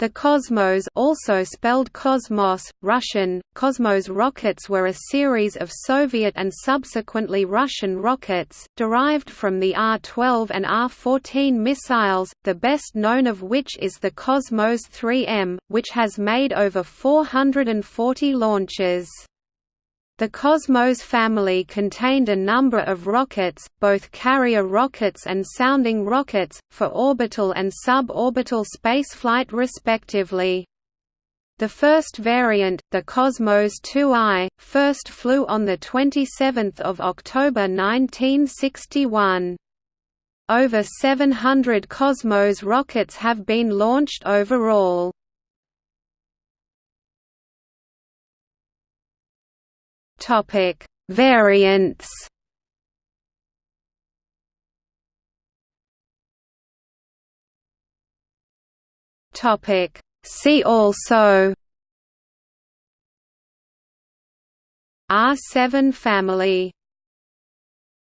The Kosmos also spelled Cosmos, Russian, Cosmos rockets were a series of Soviet and subsequently Russian rockets, derived from the R-12 and R-14 missiles, the best known of which is the Cosmos 3M, which has made over 440 launches. The Cosmos family contained a number of rockets, both carrier rockets and sounding rockets, for orbital and suborbital spaceflight respectively. The first variant, the Cosmos 2I, first flew on 27 October 1961. Over 700 Cosmos rockets have been launched overall. Topic: Variants. Topic: See also. R7 family